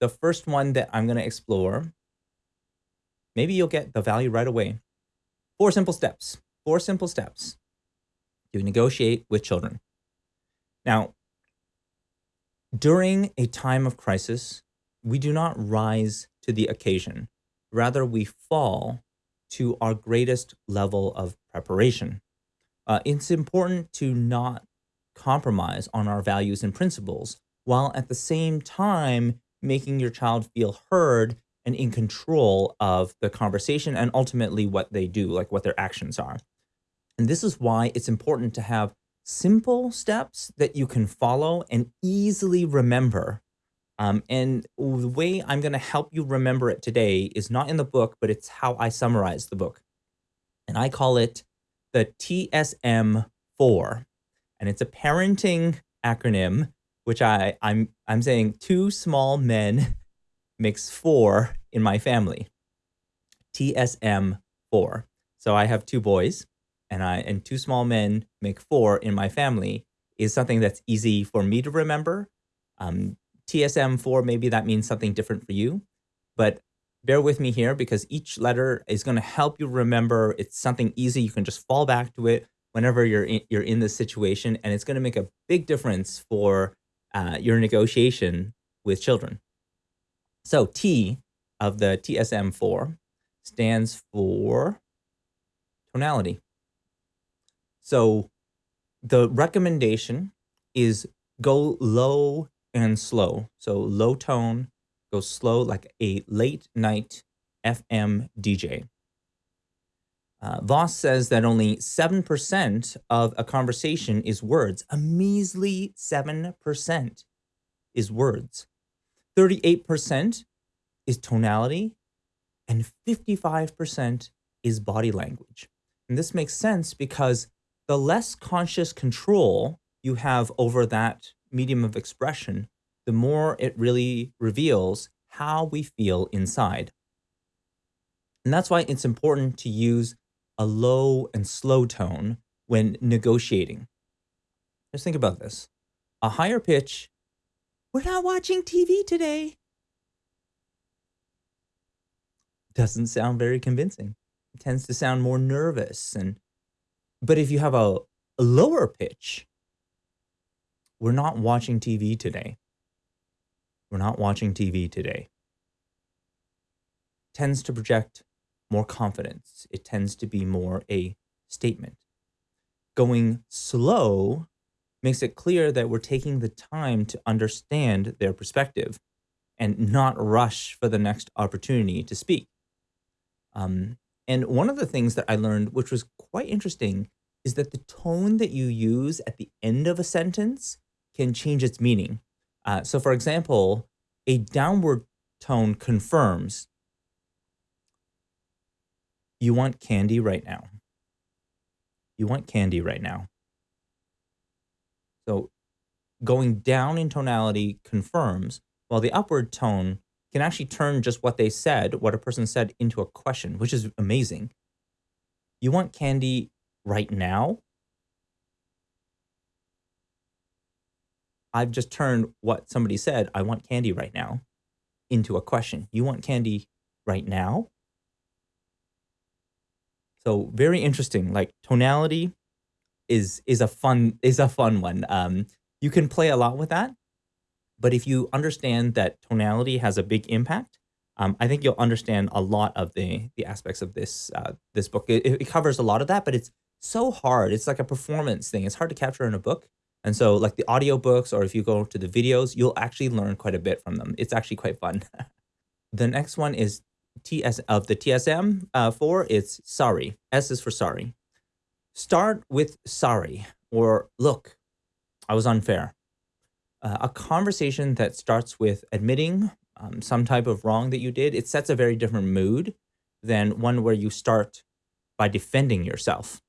the first one that I'm going to explore, maybe you'll get the value right away. Four simple steps. Four simple steps to negotiate with children. Now, during a time of crisis, we do not rise to the occasion. Rather, we fall to our greatest level of preparation. Uh, it's important to not compromise on our values and principles while at the same time making your child feel heard and in control of the conversation and ultimately what they do, like what their actions are. And this is why it's important to have simple steps that you can follow and easily remember. Um, and the way I'm going to help you remember it today is not in the book, but it's how I summarize the book. And I call it the TSM 4. And it's a parenting acronym, which I, I'm, I'm saying two small men makes four in my family. TSM 4. So I have two boys and I and two small men make four in my family is something that's easy for me to remember. Um, TSM 4, maybe that means something different for you, but bear with me here because each letter is going to help you remember. It's something easy. You can just fall back to it whenever you're in, you're in this situation, and it's going to make a big difference for uh, your negotiation with children. So T of the TSM4 stands for tonality. So the recommendation is go low and slow. So low tone, go slow like a late night FM DJ. Uh, Voss says that only 7% of a conversation is words. A measly 7% is words. 38% is tonality, and 55% is body language. And this makes sense because the less conscious control you have over that medium of expression, the more it really reveals how we feel inside. And that's why it's important to use a low and slow tone when negotiating. Just think about this. A higher pitch, we're not watching TV today, doesn't sound very convincing. It tends to sound more nervous and but if you have a, a lower pitch, we're not watching TV today. We're not watching TV today. Tends to project more confidence. It tends to be more a statement. Going slow makes it clear that we're taking the time to understand their perspective and not rush for the next opportunity to speak. Um, and one of the things that I learned, which was quite interesting, is that the tone that you use at the end of a sentence can change its meaning. Uh, so, for example, a downward tone confirms you want candy right now. You want candy right now. So, going down in tonality confirms, while the upward tone can actually turn just what they said, what a person said, into a question, which is amazing. You want candy right now? I've just turned what somebody said, I want candy right now, into a question. You want candy right now? So very interesting. Like tonality is is a fun is a fun one. Um, you can play a lot with that. But if you understand that tonality has a big impact, um, I think you'll understand a lot of the the aspects of this uh, this book. It, it, covers a lot of that, but it's so hard. It's like a performance thing. It's hard to capture in a book. And so like the audiobooks or if you go to the videos, you'll actually learn quite a bit from them. It's actually quite fun. the next one is TS of the TSM uh, 4, it's sorry. S is for sorry. Start with sorry or look, I was unfair uh, a conversation that starts with admitting um, some type of wrong that you did, it sets a very different mood than one where you start by defending yourself.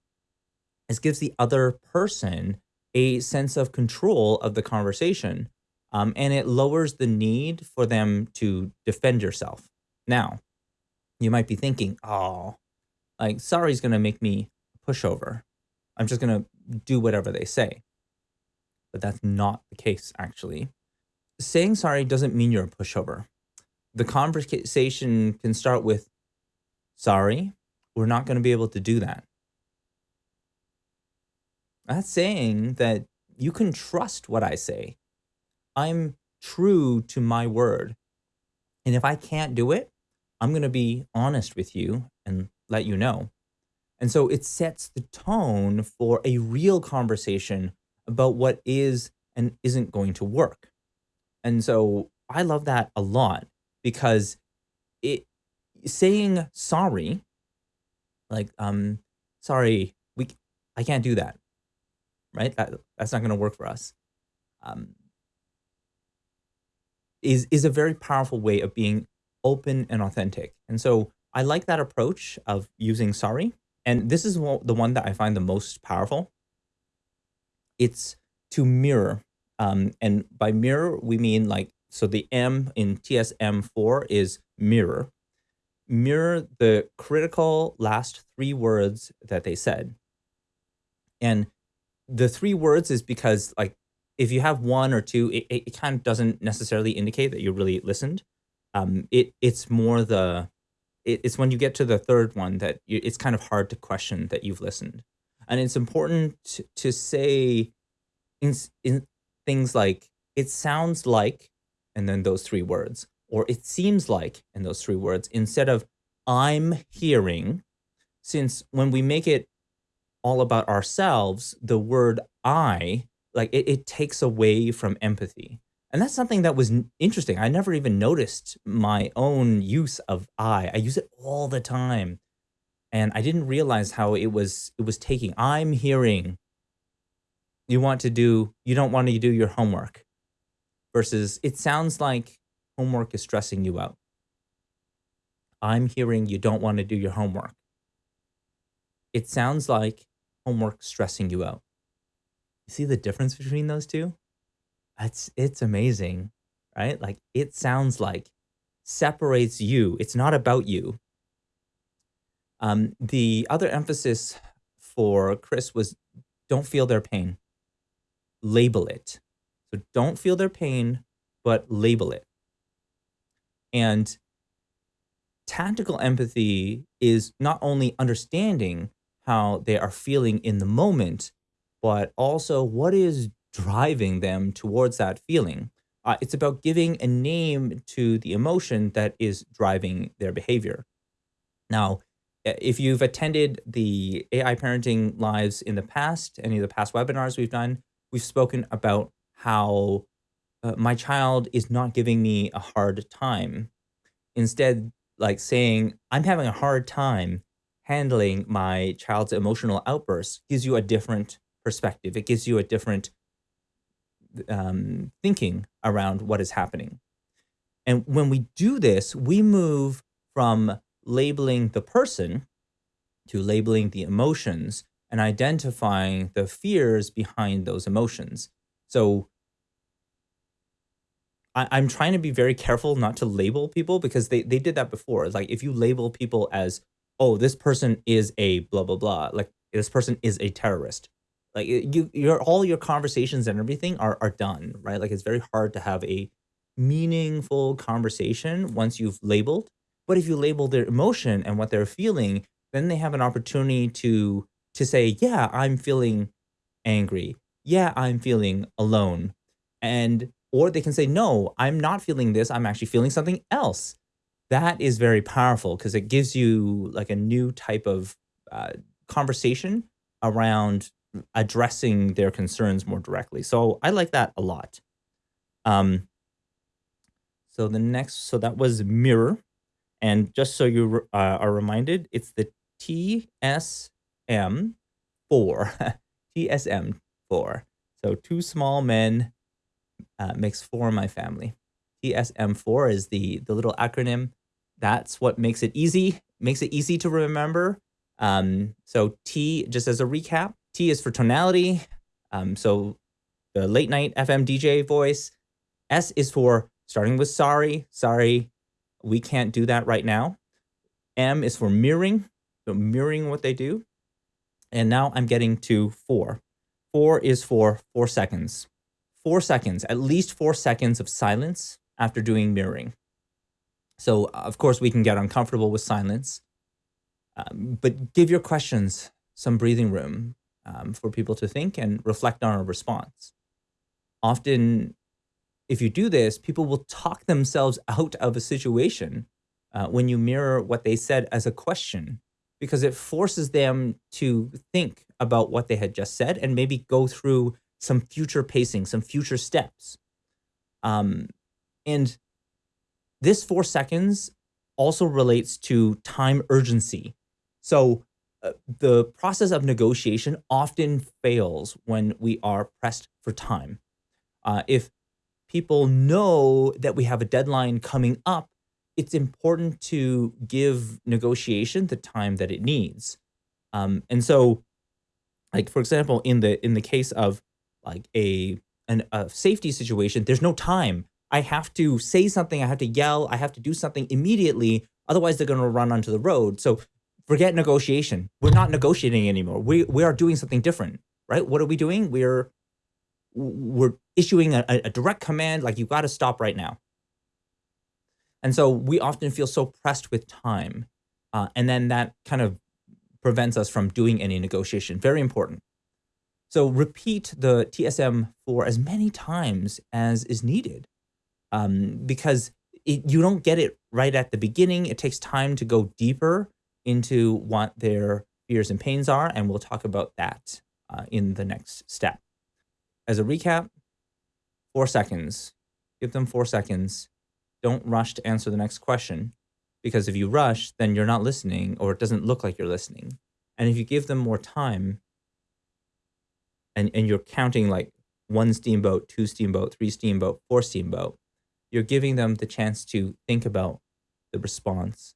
This gives the other person a sense of control of the conversation, um, and it lowers the need for them to defend yourself. Now, you might be thinking, oh, like, sorry is going to make me pushover. I'm just going to do whatever they say but that's not the case, actually. Saying sorry doesn't mean you're a pushover. the conversation can start with, sorry, we're not going to be able to do that. That's saying that you can trust what I say. I'm true to my word. And if I can't do it, I'm going to be honest with you and let you know. And so it sets the tone for a real conversation about what is and isn't going to work. And so I love that a lot because it saying sorry, like, um, sorry, we, I can't do that, right? That, that's not going to work for us. Um, is, is a very powerful way of being open and authentic. And so I like that approach of using sorry. And this is the one that I find the most powerful. It's to mirror. Um, and by mirror, we mean like, so the M in TSM4 is mirror. Mirror the critical last three words that they said. And the three words is because like, if you have one or two, it, it kind of doesn't necessarily indicate that you really listened um, it it's more the it, it's when you get to the third one that you, it's kind of hard to question that you've listened, and it's important to, to say in in things like it sounds like, and then those three words, or it seems like, and those three words, instead of I'm hearing, since when we make it all about ourselves, the word I, like it, it takes away from empathy. And that's something that was interesting. I never even noticed my own use of I. I use it all the time. And I didn't realize how it was it was taking. I'm hearing you want to do you don't want to do your homework versus it sounds like homework is stressing you out. I'm hearing you don't want to do your homework. It sounds like homework stressing you out. You see the difference between those two? It's it's amazing, right? Like it sounds like separates you. It's not about you. Um, the other emphasis for Chris was don't feel their pain. Label it. So don't feel their pain, but label it. And tactical empathy is not only understanding how they are feeling in the moment, but also what is driving them towards that feeling. Uh, it's about giving a name to the emotion that is driving their behavior. Now, if you've attended the AI parenting lives in the past, any of the past webinars we've done, we've spoken about how uh, my child is not giving me a hard time. Instead, like saying, I'm having a hard time handling my child's emotional outbursts gives you a different perspective. It gives you a different um, thinking around what is happening. And when we do this, we move from labeling the person to labeling the emotions and identifying the fears behind those emotions. So I, am trying to be very careful not to label people because they, they did that before. Like if you label people as, oh, this person is a blah, blah, blah, like this person is a terrorist like you your all your conversations and everything are are done right? Like it's very hard to have a meaningful conversation once you've labeled. But if you label their emotion and what they're feeling then they have an opportunity to to say yeah i'm feeling angry. Yeah i'm feeling alone. And or they can say no i'm not feeling this. I'm actually feeling something else. That is very powerful because it gives you like a new type of uh, conversation around addressing their concerns more directly. So I like that a lot. Um, so the next, so that was mirror. And just so you uh, are reminded, it's the TSM4, TSM4. So two small men uh, makes four my family. TSM4 is the, the little acronym. That's what makes it easy, makes it easy to remember. Um, so T, just as a recap, T is for tonality. Um, so the late night FM DJ voice. S is for starting with sorry, sorry, we can't do that right now. M is for mirroring, so mirroring what they do. And now I'm getting to four. Four is for four seconds. Four seconds, at least four seconds of silence after doing mirroring. So, of course, we can get uncomfortable with silence, um, but give your questions some breathing room um, for people to think and reflect on a response. Often, if you do this, people will talk themselves out of a situation uh, when you mirror what they said as a question, because it forces them to think about what they had just said and maybe go through some future pacing, some future steps. Um, and this four seconds also relates to time urgency. So uh, the process of negotiation often fails when we are pressed for time. Uh, if people know that we have a deadline coming up, it's important to give negotiation the time that it needs. Um, and so, like for example, in the in the case of like a an, a safety situation, there's no time. I have to say something, I have to yell, I have to do something immediately. Otherwise, they're going to run onto the road. So forget negotiation. We're not negotiating anymore. We we are doing something different, right? What are we doing? We're we're issuing a, a direct command like you got to stop right now. And so we often feel so pressed with time, uh, and then that kind of prevents us from doing any negotiation. Very important. So repeat the TSM for as many times as is needed um, because it, you don't get it right at the beginning. It takes time to go deeper into what their fears and pains are, and we'll talk about that uh, in the next step. As a recap, four seconds. Give them four seconds. Don't rush to answer the next question because if you rush, then you're not listening or it doesn't look like you're listening. And if you give them more time and, and you're counting like one steamboat, two steamboat, three steamboat, four steamboat, you're giving them the chance to think about the response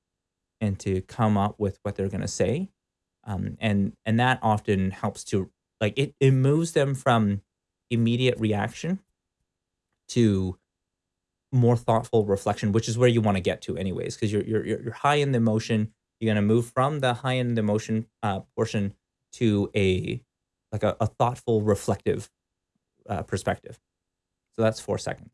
and to come up with what they're going to say. Um, and, and that often helps to like it, it moves them from immediate reaction to more thoughtful reflection, which is where you want to get to anyways, because you're, you're, you're high in the emotion. You're going to move from the high in the emotion uh, portion to a, like a, a thoughtful, reflective uh, perspective. So that's four seconds.